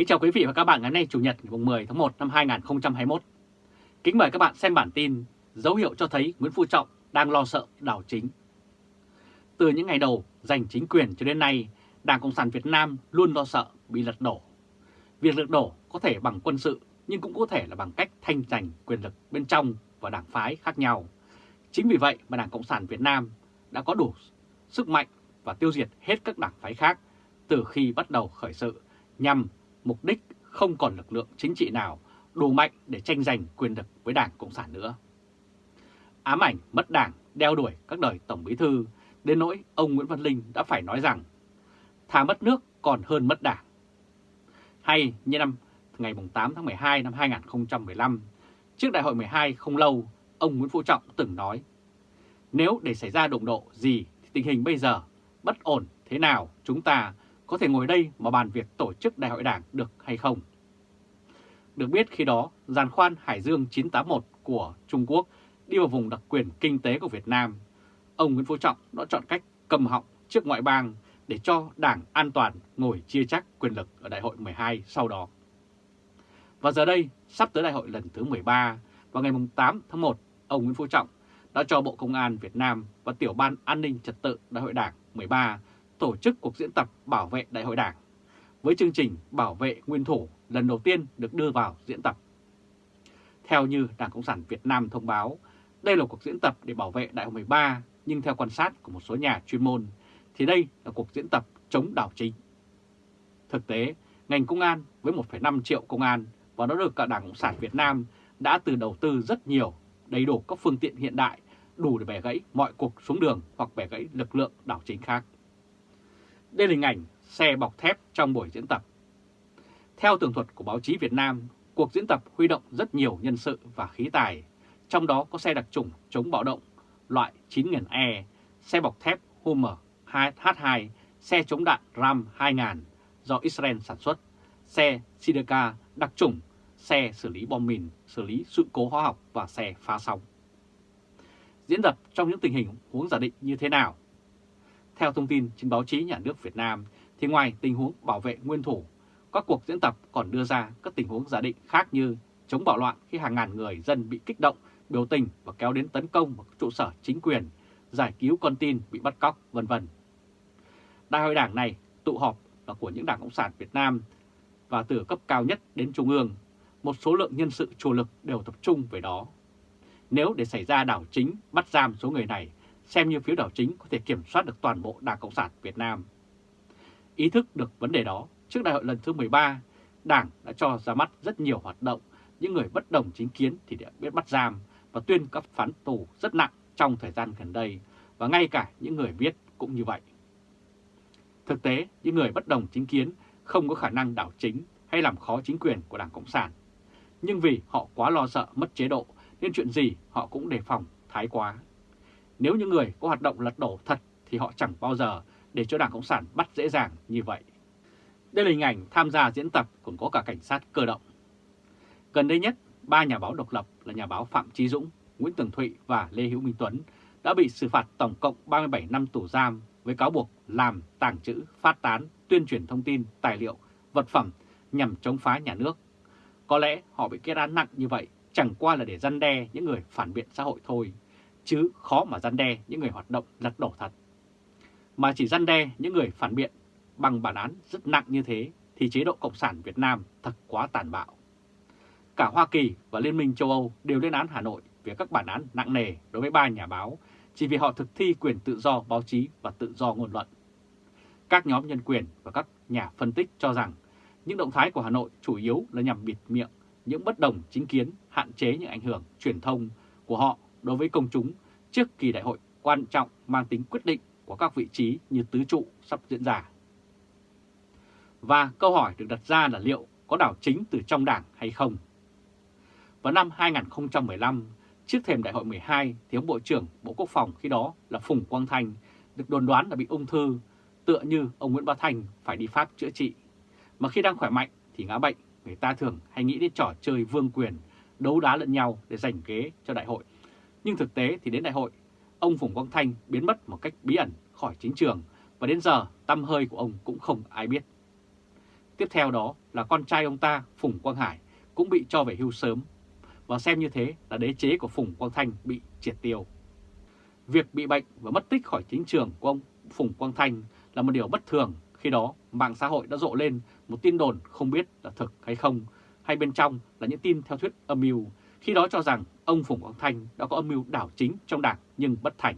Kính chào quý vị và các bạn ngày nay Chủ nhật ngày 10 tháng 1 năm 2021. Kính mời các bạn xem bản tin dấu hiệu cho thấy Nguyễn Phú Trọng đang lo sợ đảo chính. Từ những ngày đầu giành chính quyền cho đến nay, Đảng Cộng sản Việt Nam luôn lo sợ bị lật đổ. Việc lật đổ có thể bằng quân sự nhưng cũng có thể là bằng cách thanh giành quyền lực bên trong và đảng phái khác nhau. Chính vì vậy mà Đảng Cộng sản Việt Nam đã có đủ sức mạnh và tiêu diệt hết các đảng phái khác từ khi bắt đầu khởi sự nhằm mục đích không còn lực lượng chính trị nào đủ mạnh để tranh giành quyền lực với Đảng Cộng sản nữa. Ám ảnh mất đảng đeo đuổi các đời Tổng Bí Thư, đến nỗi ông Nguyễn Văn Linh đã phải nói rằng thà mất nước còn hơn mất đảng. Hay như năm ngày 8 tháng 12 năm 2015, trước đại hội 12 không lâu, ông Nguyễn Phú Trọng từng nói Nếu để xảy ra đụng độ gì thì tình hình bây giờ bất ổn thế nào chúng ta có thể ngồi đây mà bàn việc tổ chức đại hội đảng được hay không. Được biết khi đó, giàn khoan Hải Dương 981 của Trung Quốc đi vào vùng đặc quyền kinh tế của Việt Nam. Ông Nguyễn Phú Trọng đã chọn cách cầm họng trước ngoại bang để cho đảng an toàn ngồi chia chắc quyền lực ở đại hội 12 sau đó. Và giờ đây, sắp tới đại hội lần thứ 13, vào ngày 8 tháng 1, ông Nguyễn Phú Trọng đã cho Bộ Công an Việt Nam và Tiểu ban An ninh Trật tự Đại hội Đảng 13 tổ chức cuộc diễn tập bảo vệ Đại hội Đảng với chương trình bảo vệ nguyên thủ lần đầu tiên được đưa vào diễn tập. Theo như Đảng Cộng sản Việt Nam thông báo, đây là cuộc diễn tập để bảo vệ Đại hội 13, nhưng theo quan sát của một số nhà chuyên môn, thì đây là cuộc diễn tập chống đảo chính. Thực tế, ngành công an với 1,5 triệu công an và nó được cả Đảng Cộng sản Việt Nam đã từ đầu tư rất nhiều, đầy đủ các phương tiện hiện đại, đủ để bẻ gãy mọi cuộc xuống đường hoặc bẻ gãy lực lượng đảo chính khác. Đây là hình ảnh xe bọc thép trong buổi diễn tập. Theo tường thuật của báo chí Việt Nam, cuộc diễn tập huy động rất nhiều nhân sự và khí tài, trong đó có xe đặc trùng chống bạo động loại 9000E, xe bọc thép Hummer H2, xe chống đạn Ram 2000 do Israel sản xuất, xe Sideka đặc trùng, xe xử lý bom mìn, xử lý sự cố hóa học và xe phá sóng. Diễn tập trong những tình hình huống giả định như thế nào theo thông tin trên báo chí nhà nước Việt Nam, thì ngoài tình huống bảo vệ nguyên thủ, các cuộc diễn tập còn đưa ra các tình huống giả định khác như chống bạo loạn khi hàng ngàn người dân bị kích động, biểu tình và kéo đến tấn công vào trụ sở chính quyền, giải cứu con tin bị bắt cóc, vân vân. Đại hội đảng này tụ họp là của những đảng Cộng sản Việt Nam và từ cấp cao nhất đến trung ương, một số lượng nhân sự chủ lực đều tập trung về đó. Nếu để xảy ra đảo chính bắt giam số người này xem như phiếu đảo chính có thể kiểm soát được toàn bộ Đảng Cộng sản Việt Nam. Ý thức được vấn đề đó, trước đại hội lần thứ 13, Đảng đã cho ra mắt rất nhiều hoạt động, những người bất đồng chính kiến thì đã biết bắt giam và tuyên các phán tù rất nặng trong thời gian gần đây, và ngay cả những người viết cũng như vậy. Thực tế, những người bất đồng chính kiến không có khả năng đảo chính hay làm khó chính quyền của Đảng Cộng sản. Nhưng vì họ quá lo sợ mất chế độ nên chuyện gì họ cũng đề phòng thái quá. Nếu những người có hoạt động lật đổ thật thì họ chẳng bao giờ để cho Đảng Cộng sản bắt dễ dàng như vậy. Đây là hình ảnh tham gia diễn tập còn có cả cảnh sát cơ động. Gần đây nhất, ba nhà báo độc lập là nhà báo Phạm Trí Dũng, Nguyễn Tường Thụy và Lê Hữu Minh Tuấn đã bị xử phạt tổng cộng 37 năm tù giam với cáo buộc làm, tàng trữ, phát tán, tuyên truyền thông tin, tài liệu, vật phẩm nhằm chống phá nhà nước. Có lẽ họ bị kết án nặng như vậy chẳng qua là để răn đe những người phản biện xã hội thôi, chứ khó mà răn đe những người hoạt động lật đổ thật. Mà chỉ răn đe những người phản biện bằng bản án rất nặng như thế thì chế độ Cộng sản Việt Nam thật quá tàn bạo. Cả Hoa Kỳ và Liên minh châu Âu đều lên án Hà Nội về các bản án nặng nề đối với ba nhà báo chỉ vì họ thực thi quyền tự do báo chí và tự do ngôn luận. Các nhóm nhân quyền và các nhà phân tích cho rằng những động thái của Hà Nội chủ yếu là nhằm bịt miệng những bất đồng chính kiến, hạn chế những ảnh hưởng truyền thông của họ đối với công chúng trước kỳ đại hội quan trọng mang tính quyết định của các vị trí như tứ trụ sắp diễn ra. Và câu hỏi được đặt ra là liệu có đảo chính từ trong đảng hay không? Vào năm 2015, trước thềm đại hội 12, thì ông Bộ trưởng Bộ Quốc phòng khi đó là Phùng Quang Thanh được đồn đoán là bị ung thư, tựa như ông Nguyễn Bá Thành phải đi Pháp chữa trị. Mà khi đang khỏe mạnh thì ngã bệnh, người ta thường hay nghĩ đến trò chơi vương quyền, đấu đá lẫn nhau để giành ghế cho đại hội nhưng thực tế thì đến đại hội, ông Phùng Quang Thanh biến mất một cách bí ẩn khỏi chính trường và đến giờ tâm hơi của ông cũng không ai biết. Tiếp theo đó là con trai ông ta Phùng Quang Hải cũng bị cho về hưu sớm và xem như thế là đế chế của Phùng Quang Thanh bị triệt tiêu. Việc bị bệnh và mất tích khỏi chính trường của ông Phùng Quang Thanh là một điều bất thường khi đó mạng xã hội đã rộ lên một tin đồn không biết là thực hay không hay bên trong là những tin theo thuyết âm mưu khi đó cho rằng ông Phùng Quang Thanh đã có âm mưu đảo chính trong đảng nhưng bất thành.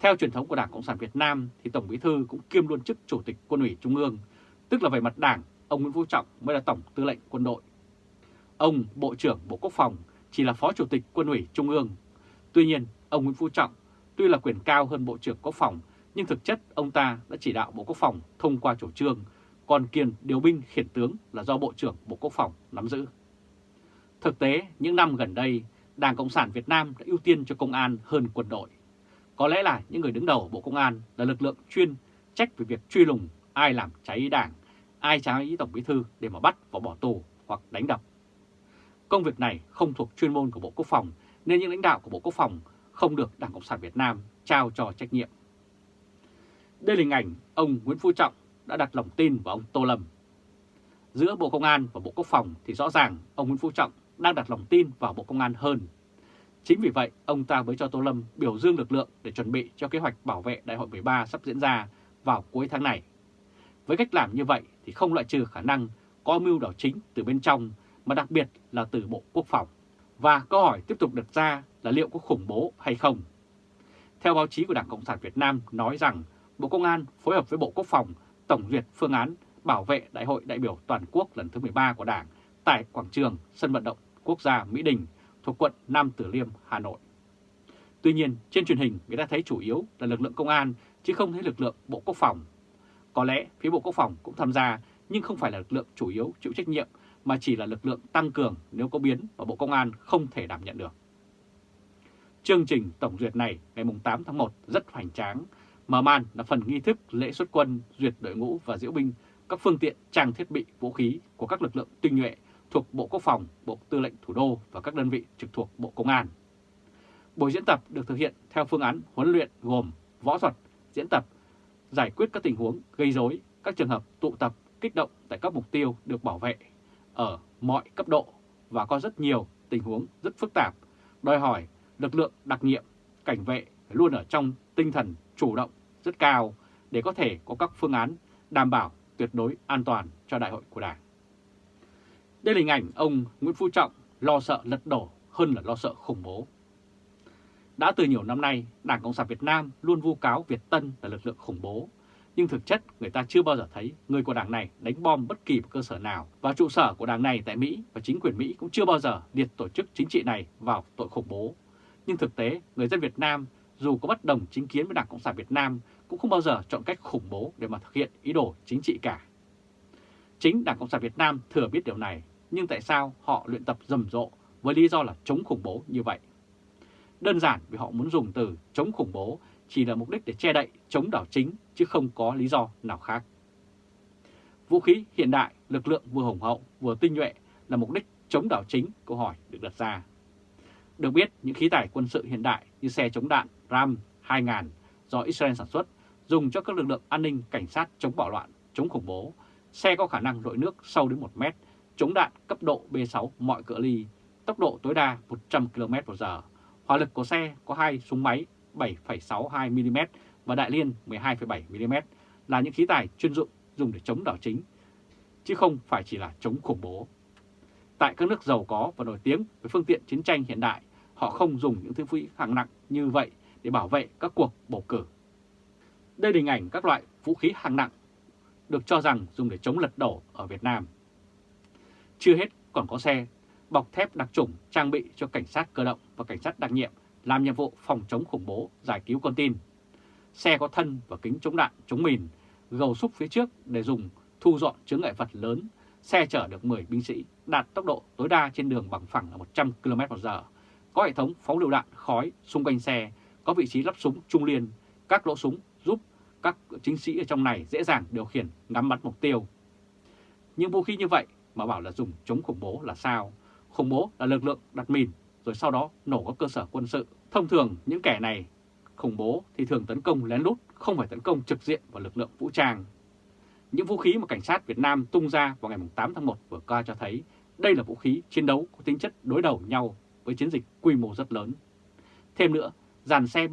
Theo truyền thống của Đảng Cộng sản Việt Nam thì Tổng Bí thư cũng kiêm luôn chức Chủ tịch Quân ủy Trung ương, tức là về mặt đảng, ông Nguyễn Phú Trọng mới là Tổng Tư lệnh Quân đội. Ông Bộ trưởng Bộ Quốc phòng chỉ là Phó Chủ tịch Quân ủy Trung ương. Tuy nhiên, ông Nguyễn Phú Trọng tuy là quyền cao hơn Bộ trưởng Quốc phòng, nhưng thực chất ông ta đã chỉ đạo Bộ Quốc phòng thông qua chủ trương, còn kiền điều binh khiển tướng là do Bộ trưởng Bộ Quốc phòng nắm giữ. Thực tế, những năm gần đây, Đảng Cộng sản Việt Nam đã ưu tiên cho công an hơn quân đội. Có lẽ là những người đứng đầu Bộ Công an là lực lượng chuyên trách về việc truy lùng ai làm cháy đảng, ai cháy Tổng Bí Thư để mà bắt và bỏ tù hoặc đánh đập. Công việc này không thuộc chuyên môn của Bộ Quốc phòng nên những lãnh đạo của Bộ Quốc phòng không được Đảng Cộng sản Việt Nam trao cho trách nhiệm. Đây là hình ảnh ông Nguyễn Phú Trọng đã đặt lòng tin vào ông Tô Lâm. Giữa Bộ Công an và Bộ Quốc phòng thì rõ ràng ông Nguyễn Phú Trọng đang đặt lòng tin vào Bộ Công an hơn. Chính vì vậy, ông ta mới cho Tô Lâm biểu dương lực lượng để chuẩn bị cho kế hoạch bảo vệ Đại hội 13 sắp diễn ra vào cuối tháng này. Với cách làm như vậy thì không loại trừ khả năng có mưu đảo chính từ bên trong, mà đặc biệt là từ Bộ Quốc phòng. Và câu hỏi tiếp tục đặt ra là liệu có khủng bố hay không? Theo báo chí của Đảng Cộng sản Việt Nam nói rằng Bộ Công an phối hợp với Bộ Quốc phòng tổng duyệt phương án bảo vệ Đại hội đại biểu toàn quốc lần thứ 13 của Đảng tại quảng trường sân vận động quốc gia Mỹ Đình thuộc quận Nam Từ Liêm, Hà Nội. Tuy nhiên, trên truyền hình người ta thấy chủ yếu là lực lượng công an chứ không thấy lực lượng Bộ Quốc phòng. Có lẽ phía Bộ Quốc phòng cũng tham gia nhưng không phải là lực lượng chủ yếu chịu trách nhiệm mà chỉ là lực lượng tăng cường nếu có biến và Bộ Công an không thể đảm nhận được. Chương trình tổng duyệt này ngày 8 tháng 1 rất hoành tráng, mở màn là phần nghi thức lễ xuất quân, duyệt đội ngũ và diễu binh các phương tiện trang thiết bị vũ khí của các lực lượng tinh nhuệ thuộc Bộ Quốc phòng, Bộ Tư lệnh Thủ đô và các đơn vị trực thuộc Bộ Công an. Buổi diễn tập được thực hiện theo phương án huấn luyện gồm võ thuật, diễn tập, giải quyết các tình huống gây rối, các trường hợp tụ tập, kích động tại các mục tiêu được bảo vệ ở mọi cấp độ và có rất nhiều tình huống rất phức tạp, đòi hỏi lực lượng đặc nhiệm, cảnh vệ luôn ở trong tinh thần chủ động rất cao để có thể có các phương án đảm bảo tuyệt đối an toàn cho đại hội của Đảng. Đây là hình ảnh ông Nguyễn Phú Trọng lo sợ lật đổ hơn là lo sợ khủng bố. Đã từ nhiều năm nay, Đảng Cộng sản Việt Nam luôn vu cáo Việt Tân là lực lượng khủng bố, nhưng thực chất người ta chưa bao giờ thấy người của đảng này đánh bom bất kỳ một cơ sở nào và trụ sở của đảng này tại Mỹ và chính quyền Mỹ cũng chưa bao giờ liệt tổ chức chính trị này vào tội khủng bố. Nhưng thực tế, người dân Việt Nam dù có bất đồng chính kiến với Đảng Cộng sản Việt Nam cũng không bao giờ chọn cách khủng bố để mà thực hiện ý đồ chính trị cả. Chính Đảng Cộng sản Việt Nam thừa biết điều này, nhưng tại sao họ luyện tập rầm rộ với lý do là chống khủng bố như vậy? Đơn giản vì họ muốn dùng từ chống khủng bố chỉ là mục đích để che đậy chống đảo chính chứ không có lý do nào khác. Vũ khí hiện đại, lực lượng vừa hùng hậu vừa tinh nhuệ là mục đích chống đảo chính, câu hỏi được đặt ra. Được biết, những khí tải quân sự hiện đại như xe chống đạn RAM 2000 do Israel sản xuất dùng cho các lực lượng an ninh, cảnh sát chống bạo loạn, chống khủng bố, xe có khả năng lội nước sâu đến 1 mét, chống đạn cấp độ B6 mọi cỡ ly, tốc độ tối đa 100 km/h. Hỏa lực của xe có hai súng máy 7,62mm và đại liên 12,7mm là những khí tài chuyên dụng dùng để chống đảo chính, chứ không phải chỉ là chống khủng bố. Tại các nước giàu có và nổi tiếng với phương tiện chiến tranh hiện đại, họ không dùng những thứ vũ khí hạng nặng như vậy để bảo vệ các cuộc bầu cử. Đây là hình ảnh các loại vũ khí hạng nặng được cho rằng dùng để chống lật đổ ở Việt Nam. Chưa hết còn có xe bọc thép đặc trùng trang bị cho cảnh sát cơ động và cảnh sát đặc nhiệm làm nhiệm vụ phòng chống khủng bố, giải cứu con tin. Xe có thân và kính chống đạn, chống mìn, gầu xúc phía trước để dùng thu dọn chướng ngại vật lớn. Xe chở được 10 binh sĩ, đạt tốc độ tối đa trên đường bằng phẳng là 100 km/h. Có hệ thống phóng lựu đạn khói xung quanh xe, có vị trí lắp súng trung liên, các lỗ súng giúp các chính sĩ ở trong này dễ dàng điều khiển ngắm bắn mục tiêu. những vũ khí như vậy mà bảo là dùng chống khủng bố là sao? Khủng bố là lực lượng đặt mìn rồi sau đó nổ các cơ sở quân sự. Thông thường những kẻ này khủng bố thì thường tấn công lén lút, không phải tấn công trực diện vào lực lượng vũ trang. Những vũ khí mà cảnh sát Việt Nam tung ra vào ngày 8 tháng 1 vừa qua cho thấy đây là vũ khí chiến đấu có tính chất đối đầu nhau với chiến dịch quy mô rất lớn. Thêm nữa, dàn xe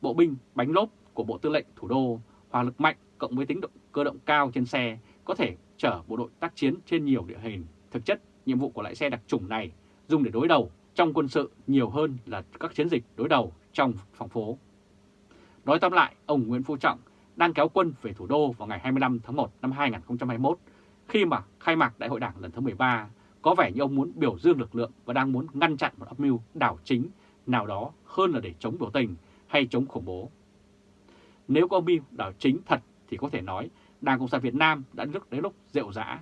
bộ binh bánh lốp của Bộ Tư lệnh Thủ đô, hỏa lực mạnh cộng với tính động cơ động cao trên xe có thể chở bộ đội tác chiến trên nhiều địa hình. Thực chất, nhiệm vụ của loại xe đặc trùng này dùng để đối đầu trong quân sự nhiều hơn là các chiến dịch đối đầu trong phòng phố. Nói tóm lại, ông Nguyễn Phú Trọng đang kéo quân về thủ đô vào ngày 25 tháng 1 năm 2021 khi mà khai mạc Đại hội Đảng lần thứ 13 có vẻ như ông muốn biểu dương lực lượng và đang muốn ngăn chặn một âm mưu đảo chính nào đó hơn là để chống biểu tình hay chống khủng bố. Nếu có âm mưu đảo chính thật thì có thể nói Đảng Cộng sản Việt Nam đã lúc đến lúc rượu rã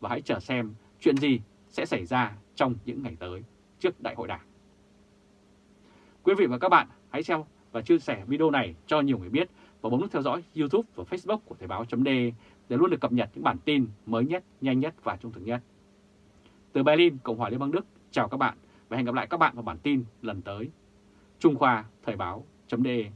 và hãy chờ xem chuyện gì sẽ xảy ra trong những ngày tới trước Đại hội Đảng. Quý vị và các bạn hãy xem và chia sẻ video này cho nhiều người biết và bấm nút theo dõi YouTube và Facebook của Thời báo .d để luôn được cập nhật những bản tin mới nhất, nhanh nhất và trung thực nhất. Từ Berlin, Cộng hòa Liên bang Đức, chào các bạn và hẹn gặp lại các bạn vào bản tin lần tới. Trung Khoa Thời báo .de